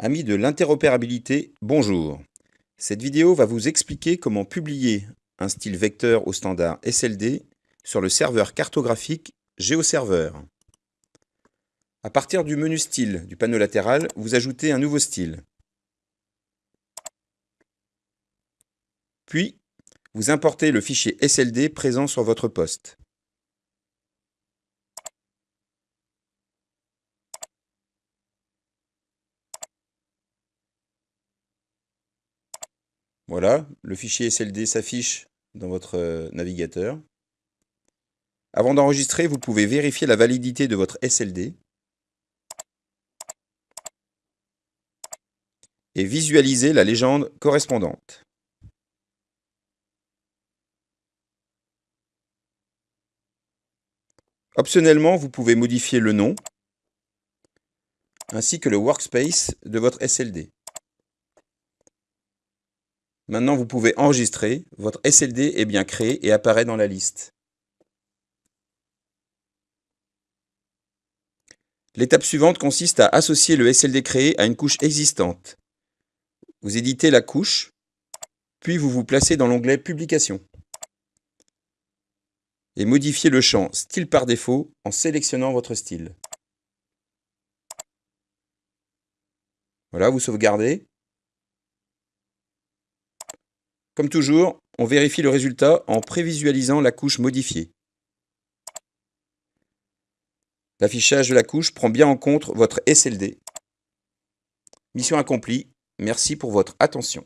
Amis de l'interopérabilité, bonjour. Cette vidéo va vous expliquer comment publier un style vecteur au standard SLD sur le serveur cartographique GeoServer. À partir du menu Style du panneau latéral, vous ajoutez un nouveau style. Puis, vous importez le fichier SLD présent sur votre poste. Voilà, le fichier SLD s'affiche dans votre euh, navigateur. Avant d'enregistrer, vous pouvez vérifier la validité de votre SLD et visualiser la légende correspondante. Optionnellement, vous pouvez modifier le nom ainsi que le workspace de votre SLD. Maintenant, vous pouvez enregistrer. Votre SLD est bien créé et apparaît dans la liste. L'étape suivante consiste à associer le SLD créé à une couche existante. Vous éditez la couche, puis vous vous placez dans l'onglet Publication et modifiez le champ Style par défaut en sélectionnant votre style. Voilà, vous sauvegardez. Comme toujours, on vérifie le résultat en prévisualisant la couche modifiée. L'affichage de la couche prend bien en compte votre SLD. Mission accomplie. Merci pour votre attention.